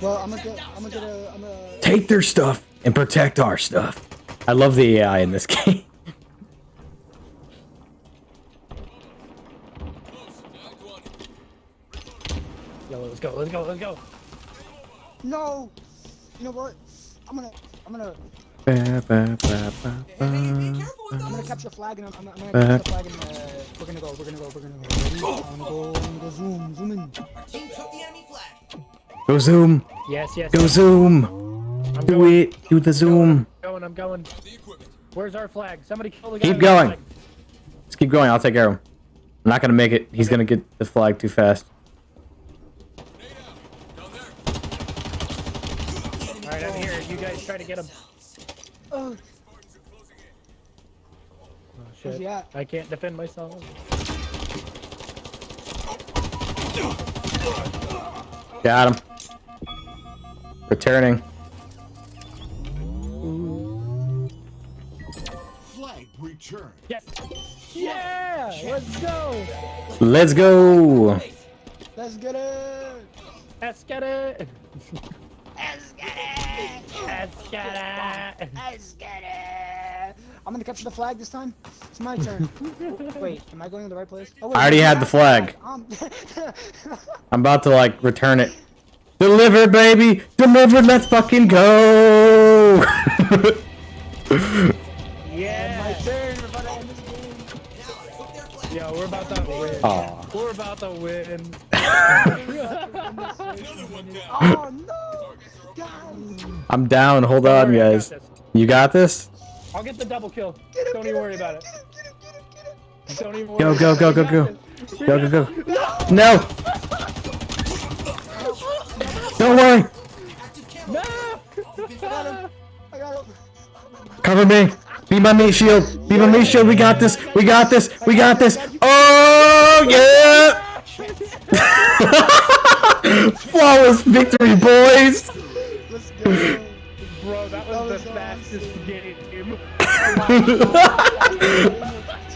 Well, I'm gonna get, I'm gonna get a, I'm gonna. Take their stuff and protect our stuff. I love the AI in this game. Yo, let's go, let's go, let's go. No. You know what? I'm gonna, I'm gonna, Ba, ba, ba, ba, ba. I'm gonna capture a flag and I'm, I'm, I'm gonna capture the flag and uh, we're gonna go, we're gonna go, we're gonna go. Ready? I'm gonna go, I'm gonna go zoom, zoom in. Team took the enemy flag. Go zoom. Yes, yes. Go yes. zoom. I'm Do going, it. Do the zoom. Going, I'm going. Where's our flag? Somebody kill the guy. Keep going. flag. Let's keep going. I'll take care of him. I'm not gonna make it. He's gonna get the flag too fast. All right, I'm here. You guys try to get him. Oh, Oh, shit. he? I can't defend myself. Got him. Returning. Flag returned. Yes. Yeah. Let's go. Let's go. let's get it. Let's get it. Let's get it. Let's get it. Let's get it. I'm gonna capture the flag this time. It's my turn. Wait, am I going to the right place? Oh, wait, I already had the flag. I'm about to like return it. Deliver, baby. Deliver. Let's fucking go. Yeah. my turn. We're about to end this game. Yo, we're about to win. Aw. We're about to win. Oh no, guys. I'm down. Hold on, I got guys. You got this? I'll get the double kill. Him, Don't even worry him, about it. get him. Don't even Go, worry go, go, go, go. got this. We Go, go, this. go. No. Don't worry. No. I got him. Cover me. Be my meat shield. Be my meat shield. We got this. We got this. We got this. Oh yeah. Flawless victory, boys. Let's go. Bro, that was the fastest game.